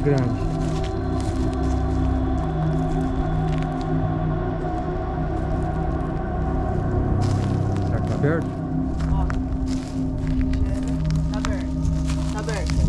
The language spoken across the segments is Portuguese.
grande. Será que tá aberto? Ó. Tá aberto. Tá aberto.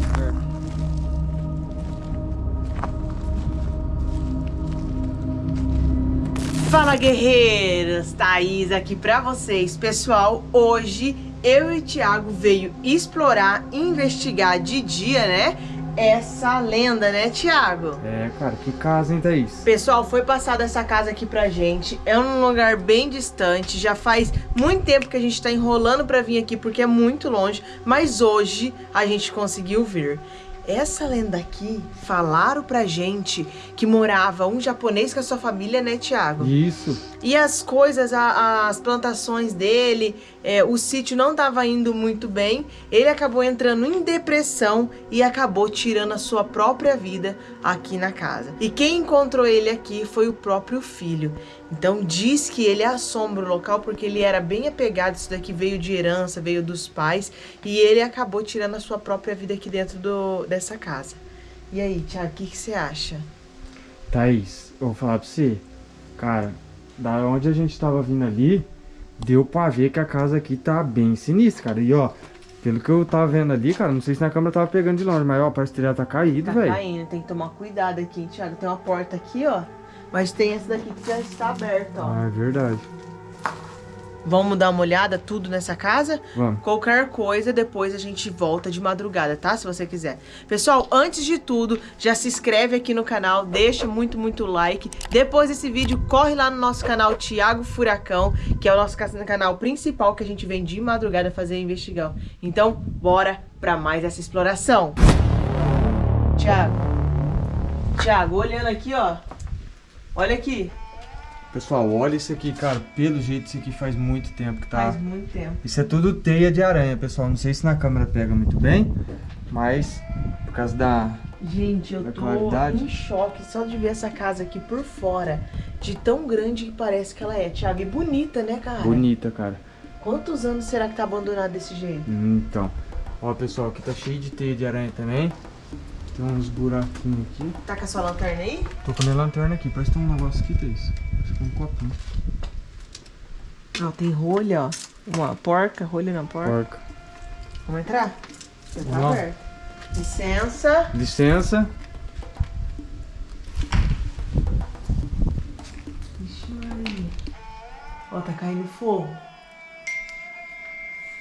Fala guerreiros, Thaís aqui pra vocês. Pessoal, hoje eu e o Thiago veio explorar, investigar de dia, né? Essa lenda, né, Thiago? É, cara, que casa, hein, Thaís? Pessoal, foi passada essa casa aqui pra gente. É um lugar bem distante. Já faz muito tempo que a gente tá enrolando pra vir aqui porque é muito longe. Mas hoje a gente conseguiu vir. Essa lenda aqui, falaram pra gente que morava um japonês com a sua família, né, Thiago? Isso. E as coisas, a- as plantações dele, é, o sítio não estava indo muito bem. Ele acabou entrando em depressão e acabou tirando a sua própria vida aqui na casa. E quem encontrou ele aqui foi o próprio filho. Então diz que ele assombra o local porque ele era bem apegado. Isso daqui veio de herança, veio dos pais. E ele acabou tirando a sua própria vida aqui dentro do, dessa casa. E aí, Thiago, o que, que você acha? Thaís, eu vou falar pra você. Cara, da onde a gente tava vindo ali, deu pra ver que a casa aqui tá bem sinistra, cara. E ó, pelo que eu tava vendo ali, cara, não sei se na câmera tava pegando de longe, mas ó, parece que telhado tá caído, Tá velho. caindo, tem que tomar cuidado aqui, hein, Thiago. Tem uma porta aqui, ó. Mas tem essa daqui que já está aberta, ó. Ah, é verdade. Vamos dar uma olhada tudo nessa casa? Vamos. Qualquer coisa, depois a gente volta de madrugada, tá? Se você quiser. Pessoal, antes de tudo, já se inscreve aqui no canal, deixa muito, muito like. Depois desse vídeo, corre lá no nosso canal Thiago Furacão, que é o nosso ca- canal principal que a gente vem de madrugada fazer investigão. Então, bora pra mais essa exploração. Thiago. Thiago, olhando aqui, ó. Olha aqui. Pessoal, olha isso aqui, cara. Pelo jeito, isso aqui faz muito tempo que tá. Faz muito tempo. Isso é tudo teia de aranha, pessoal. Não sei se na câmera pega muito bem, mas por causa da. Gente, eu Da tô claridade. em choque só de ver essa casa aqui por fora. De tão grande que parece que ela é, Thiago. E bonita, né, cara? Bonita, cara. Quantos anos será que tá abandonado desse jeito? Então. Ó, pessoal, aqui tá cheio de teia de aranha também. Tem uns buraquinhos aqui. Tá com a sua lanterna aí? Tô com a minha lanterna aqui. Parece que tem um negócio aqui, Thaís. Parece que é um copinho. Ó, tem rolha, ó. Uma porca, rolha na porca. Porca. Vamos entrar? Já tá Vamos aberto. Licença. Licença. Ixi, Maria. Ó, tá caindo fogo.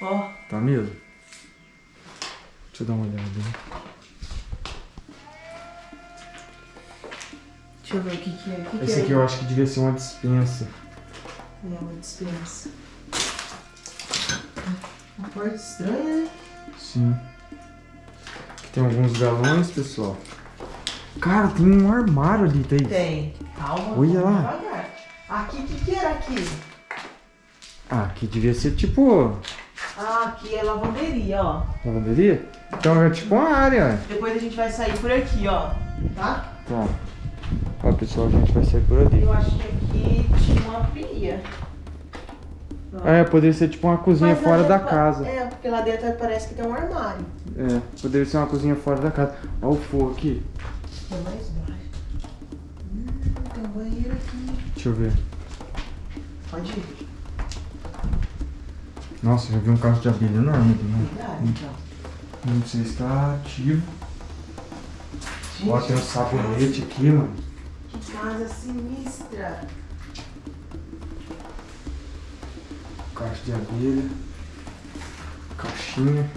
Ó, Tá mesmo? Deixa eu dar uma olhada. né? Deixa eu ver o que que é. O que que Esse é? aqui eu acho que devia ser uma dispensa. É uma dispensa. Uma porta estranha, né? Sim. Aqui tem alguns galões, pessoal. Cara, tem um armário ali, Thaís. Tem. Calma. Olha lá. devagar. Aqui, o que, que era aqui? Ah, aqui devia ser tipo Ah, aqui é lavanderia, ó. lavanderia. Então é tipo uma área. Depois a gente vai sair por aqui, ó. Tá? Tá. Ó, pessoal, a gente vai sair por ali. Eu acho que aqui tinha uma pia. Ó. É, poderia ser tipo uma cozinha Mas fora da dentro- casa. É, porque lá dentro parece que tem um armário. É, poderia ser uma cozinha fora da casa. Ó o fogo aqui. É mais baixo. Hum, tem um banheiro aqui. Deixa eu ver. Pode ir. Nossa, já vi um cacho de abelha enorme né? Cuidado, então. Não sei se tá ativo. Gente, Ó, tem um sabonete aqui, mano. Que casa sinistra. Cacho de abelha. Caixinha.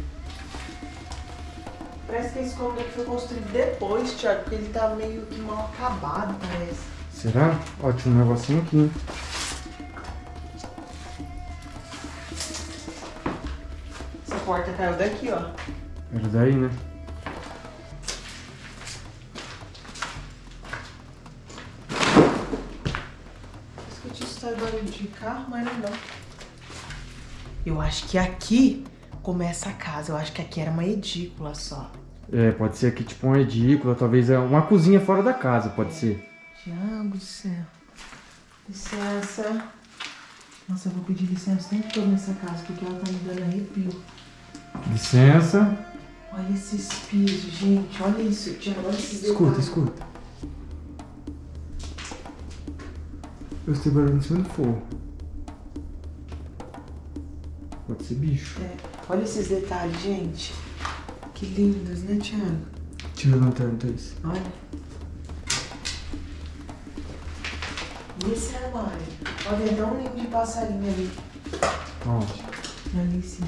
Parece que esse cômodo aqui foi construído depois, Thiago, porque ele tá meio que mal acabado, parece. Será? Ó, tinha um negocinho aqui. Essa porta caiu daqui, ó. Era daí, né? De carro, mas não. Eu acho que aqui começa a casa. Eu acho que aqui era uma edícula só. É, pode ser aqui tipo uma edícula, talvez é uma cozinha fora da casa, pode ser. Tiago do céu. Licença. Nossa, eu vou pedir licença o tempo todo nessa casa, porque ela tá me dando arrepio. Licença. Olha esses pisos, gente. Olha isso, Tiago. Olha esses Escuta, detalhes. escuta. Eu estou barulho em cima do fogo. Pode ser bicho. É, Olha esses detalhes, gente. Que lindos, né, Tiago? Tira a lanterna, Thaís. Olha. E esse armário? Olha, tem até um ninho de passarinho ali. Onde? Ali em cima.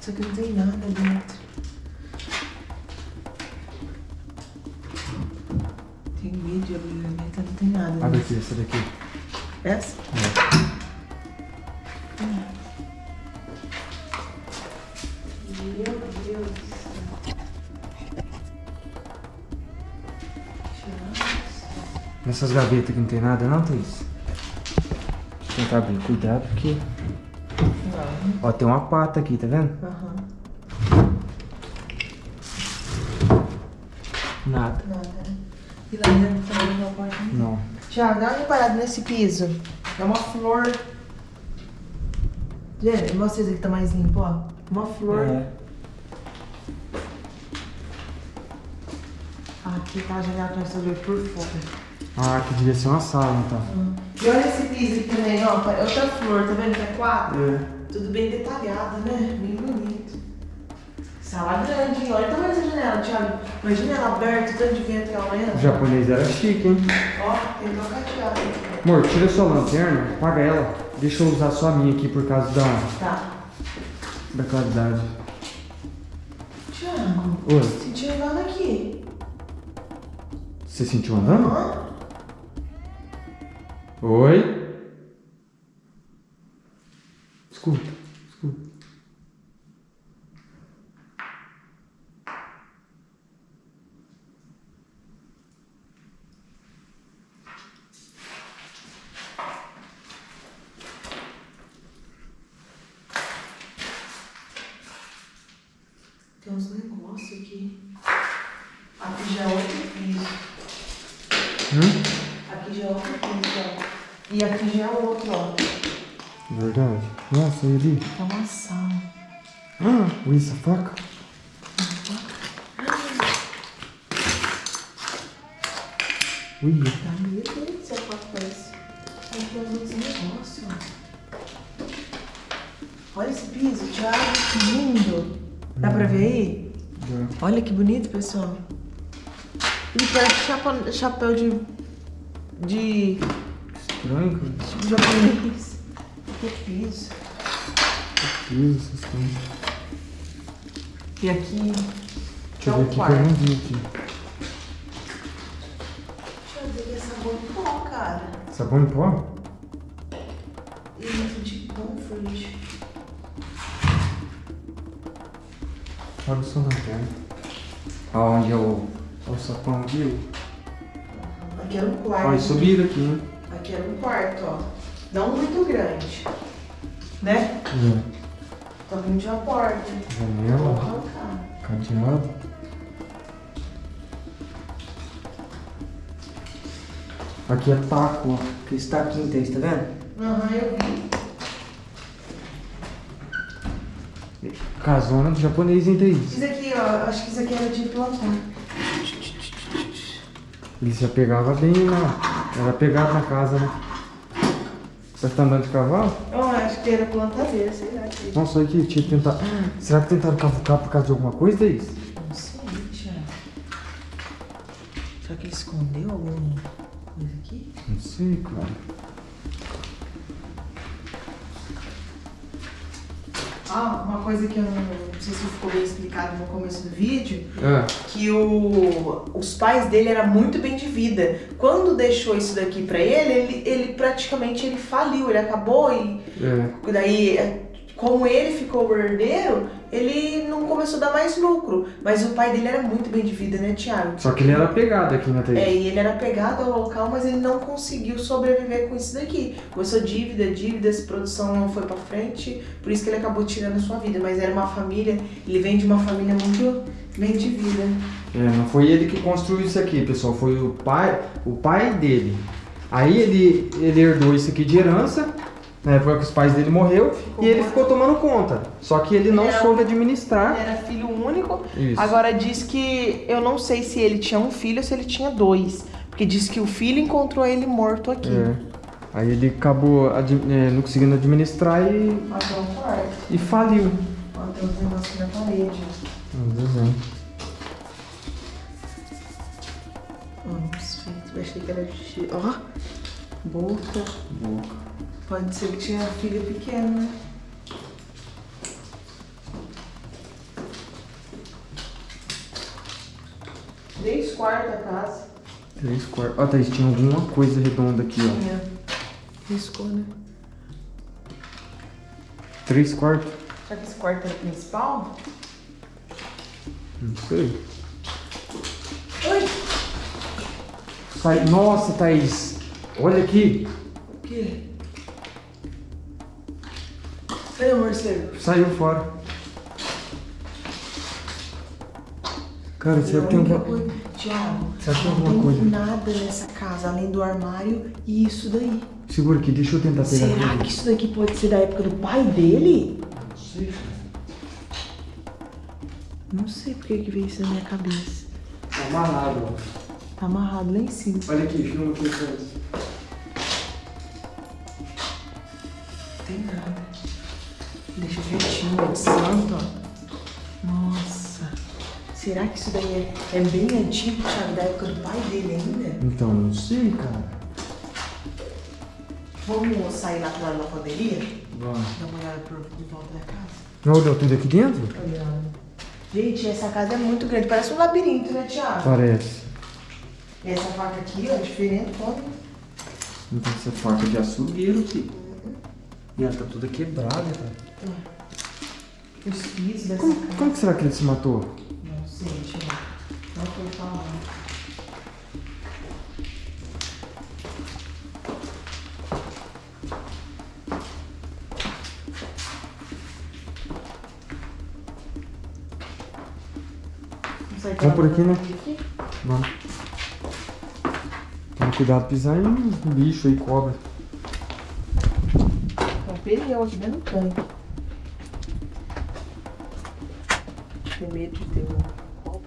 Só que não tem nada dentro. Tem medo Abre dentro. aqui, essa daqui. Essa? Meu Deus do céu. Nessas gavetas aqui não tem nada não, Thaís? Deixa eu tentar abrir. Cuidado porque... Não. Ó, tem uma pata aqui, tá vendo? Aham. Nada. Nada. E lá dentro também não pode. Não. Tiago, dá uma reparada nesse piso. É uma flor. Gente, mostra esse aqui que tá mais limpo, ó. Uma flor. É. Aqui tá a janela vendo por fora. Ah, que devia ser uma sala, então. E olha esse piso aqui também, ó. É outra flor, tá vendo que é quatro? É. Tudo bem detalhado, né? Bem bonito. Sala grande, hein? Olha o tamanho dessa janela, Thiago. Imagina ela aberta, tanto de vento que ela entra. O japonês era chique, hein? Ó, tem que cadeado. Amor, tira sua lanterna, apaga ela. Deixa eu usar só a minha aqui por causa da, Tá. da claridade. Thiago, Oi, senti andando aqui. você sentiu andando? Hã? Oi? Escuta. Tem uns negócios aqui. Aqui já é outro piso. Hum? Aqui já é outro ó. E aqui já é outro, ó. Verdade. Nossa, e ali? É uma sala. Ah, isso, a faca? Ui, Tá meio doido essa foto parece. Aqui tem uns outros negócios, ó. Olha esse piso, Thiago, que lindo. Dá pra ver aí? já. Olha que bonito, pessoal. Ele parece chapa- chapéu de. de. Estranho, cara. tipo japonês. Que piso. Isso, essas coisas. E aqui. Deixa é eu ver o aqui que eu quarto. não vi aqui. Deixa eu ver que é sabor em pó, cara. Sabão em pó? E de comfort. Olha o sua lanterna. Aonde é o, é o sapão aqui? Aqui era um quarto. E subiram aqui, hein? Aqui era um quarto, ó. Não muito grande. Né? É. Tá vindo de uma porta. Janela, cadeado. Aqui é taco, ó. Que está aqui, Thaís, tá vendo? Aham, eu vi. Casona do japonês, Thaís? Isso aqui, ó. Acho que isso aqui era de plantar. Ele se apegava bem, né? Era pegado na casa, né? Você tá andando de cavalo? Eu acho que era plantadeira, sei lá. que- Nossa, olha aqui, tinha que tentar. Será que tentaram cavucar por causa de alguma coisa, Thaís? Não sei, Thiago. Será que ele escondeu alguma coisa aqui? Não sei, cara. Ah, uma coisa que eu não, não sei se ficou bem explicado no começo do vídeo, É. que o, os pais dele eram muito bem de vida. Quando deixou isso daqui pra ele, ele, ele praticamente ele faliu, ele acabou e É. daí, como ele ficou herdeiro, ele não começou a dar mais lucro. Mas o pai dele era muito bem de vida, né, Thiago? Só que ele era pegado aqui na É, Thaís. e ele era pegado ao local, mas ele não conseguiu sobreviver com isso daqui. Começou dívida, dívidas, produção não foi pra frente, por isso que ele acabou tirando a sua vida. Mas era uma família, ele vem de uma família muito bem de vida. É, não foi ele que construiu isso aqui, pessoal. Foi o pai, o pai dele. Aí ele, ele herdou isso aqui de herança Na época que os pais dele morreu Ficou e ele morto. ficou tomando conta. Só que ele não Ele soube administrar. Era filho único. Isso. Agora diz que eu não sei se ele tinha um filho ou se ele tinha dois. Porque diz que o filho encontrou ele morto aqui. É. Aí ele acabou admi- é, não conseguindo administrar e, Até um quarto. e faliu. Tem uns negócios na parede. Um desenho. Ó, os. Eu achei que era de. Ó. Boca. Boca. Pode ser que tinha filho pequeno, né? Três quartos da casa. Três quartos. Ó, Thaís, tinha alguma coisa redonda aqui, ó. Tinha. Riscou, né? Três quartos? Será que esse quarto era o principal? Não sei. Oi! Sai... Nossa, Thaís. Olha aqui. O quê? Cadê o morcego? Saiu fora. Cara, será que tem alguma... coisa- Tiago, Será que tem não alguma coisa? nada nessa casa além do armário e isso daí. Segura aqui, deixa eu tentar pegar Será que isso daqui pode ser da época do pai dele? Não sei, cara. Não sei por que veio isso na minha cabeça. Tá amarrado, ó. Tá amarrado lá em cima. Olha aqui, filma aqui. De santo, ó. Nossa. Será que isso daí é, é bem antigo, Thiago, da época do pai dele ainda? Então, não sei, cara. Vamos sair lá pro lado da lavanderia? Vamos. Dar uma olhada por, por volta da casa? Não olhou tudo aqui dentro? Olhando. Gente, essa casa é muito grande. Parece um labirinto, né, Thiago? Parece. E essa faca aqui, ó, é diferente. Olha. Tem essa faca de açougueiro aqui. E ela tá toda quebrada, cara. Os pisos dessa Como, casa. como que será que ele se matou? Não sei, Thiago. Não foi falar. Vamos por aqui, né? Aqui? Vamos. Toma cuidado pisar em bicho aí, cobra. Tem um pneu aqui dentro do tanque. Tem medo de ter um copo.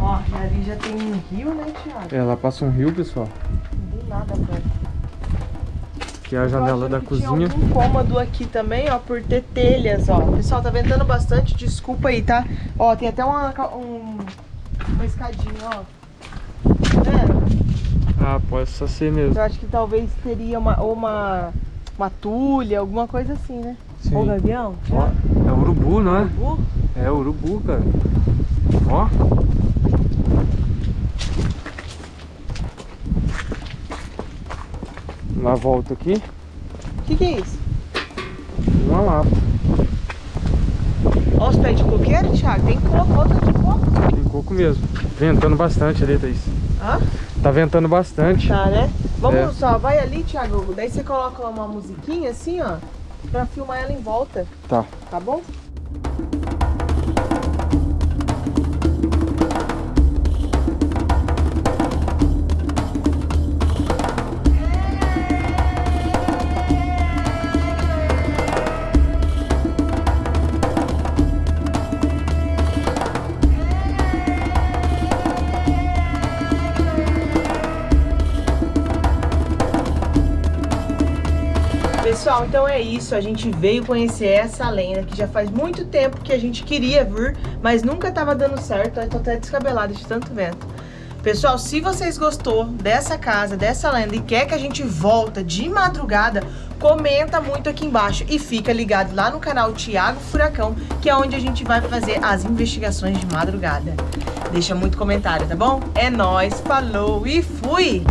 Ó, e ali já tem um rio, né, Thiago? É, lá passa um rio, pessoal. Não tem nada perto. Que é a janela da cozinha. algum cômodo aqui também, ó, por ter telhas, ó. Pessoal, tá ventando bastante, desculpa aí, tá? Ó, tem até uma, um, escadinha, ó. Vendo? Ah, pode só ser mesmo. Eu acho que talvez teria uma, ou uma, uma tulha, alguma coisa assim, né? Sim. Ou gavião? Ó, é urubu, não é? Urubu? É urubu, cara. Ó. Uma volta aqui. O que, que é isso? Uma lapa. Ó, os pés de coqueiro, Thiago? Tem coco, outra de coco mesmo. Ventando bastante ali, Thaís. Hã? Tá ventando bastante. Tá, né? Vamos É. só, vai ali, Thiago. Daí você coloca uma musiquinha assim, ó. Pra filmar ela em volta, Tá. tá bom? Pessoal, então é isso. A gente veio conhecer essa lenda que já faz muito tempo que a gente queria vir, mas nunca tava dando certo. Eu tô até descabelada de tanto vento. Pessoal, se vocês gostou dessa casa, dessa lenda e quer que a gente volta de madrugada, comenta muito aqui embaixo e fica ligado lá no canal Thiago Furacão, que é onde a gente vai fazer as investigações de madrugada. Deixa muito comentário, tá bom? É nóis, falou e fui!